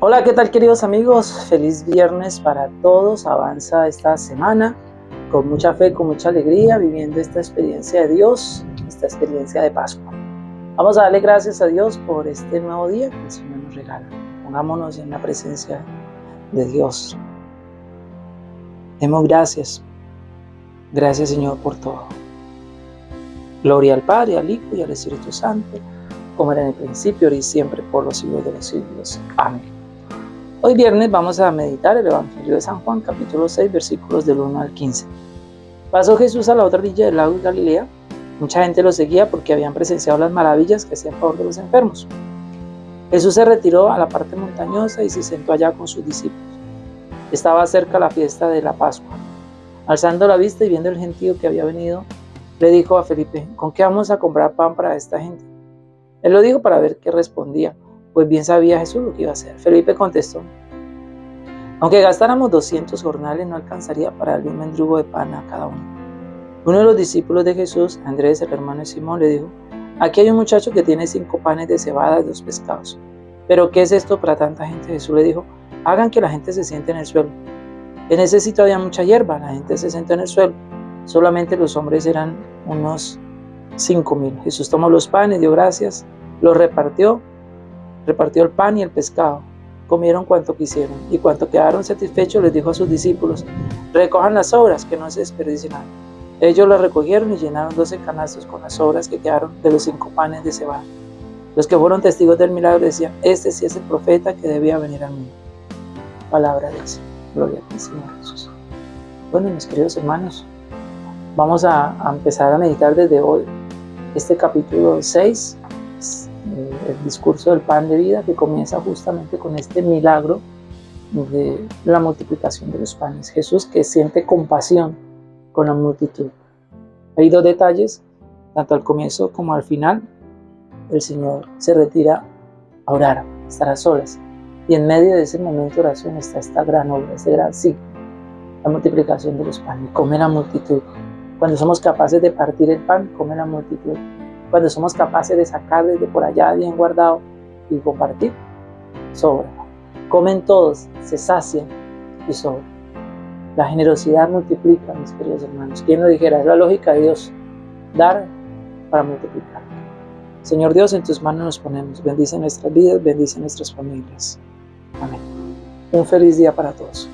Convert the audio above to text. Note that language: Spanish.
Hola, ¿qué tal queridos amigos? Feliz viernes para todos. Avanza esta semana con mucha fe, con mucha alegría, viviendo esta experiencia de Dios, esta experiencia de Pascua. Vamos a darle gracias a Dios por este nuevo día que el Señor nos regala. Pongámonos en la presencia de Dios. Demos gracias. Gracias Señor por todo. Gloria al Padre, al Hijo y al Espíritu Santo como era en el principio, ahora y siempre, por los siglos de los siglos. Amén. Hoy viernes vamos a meditar el Evangelio de San Juan, capítulo 6, versículos del 1 al 15. Pasó Jesús a la otra orilla del lago de Galilea. Mucha gente lo seguía porque habían presenciado las maravillas que hacían favor de los enfermos. Jesús se retiró a la parte montañosa y se sentó allá con sus discípulos. Estaba cerca la fiesta de la Pascua. Alzando la vista y viendo el gentío que había venido, le dijo a Felipe, ¿con qué vamos a comprar pan para esta gente? Él lo dijo para ver qué respondía, pues bien sabía Jesús lo que iba a hacer. Felipe contestó, aunque gastáramos 200 jornales no alcanzaría para darle un mendrugo de pan a cada uno. Uno de los discípulos de Jesús, Andrés, el hermano de Simón, le dijo, aquí hay un muchacho que tiene cinco panes de cebada y dos pescados. Pero ¿qué es esto para tanta gente? Jesús le dijo, hagan que la gente se siente en el suelo. En ese sitio había mucha hierba, la gente se sentó en el suelo. Solamente los hombres eran unos cinco mil. Jesús tomó los panes, dio gracias, los repartió, repartió el pan y el pescado. Comieron cuanto quisieron y cuanto quedaron satisfechos les dijo a sus discípulos, recojan las obras que no se desperdicien Ellos las recogieron y llenaron doce canastos con las obras que quedaron de los cinco panes de cebada. Los que fueron testigos del milagro decían, este sí es el profeta que debía venir al mundo. Palabra de Dios. Gloria a ti, Señor Jesús. Bueno, mis queridos hermanos, vamos a, a empezar a meditar desde hoy este capítulo 6 eh, el discurso del pan de vida que comienza justamente con este milagro de la multiplicación de los panes. Jesús que siente compasión con la multitud. Hay dos detalles, tanto al comienzo como al final. El Señor se retira a orar, estar a solas. Y en medio de ese momento de oración está esta gran obra, ese gran sí, la multiplicación de los panes. Come la multitud. Cuando somos capaces de partir el pan, come la multitud cuando somos capaces de sacar desde por allá bien guardado y compartir, sobra. Comen todos, se sacian y sobra. La generosidad multiplica, mis queridos hermanos. ¿Quién lo dijera? Es la lógica de Dios. Dar para multiplicar. Señor Dios, en tus manos nos ponemos. Bendice nuestras vidas, bendice nuestras familias. Amén. Un feliz día para todos.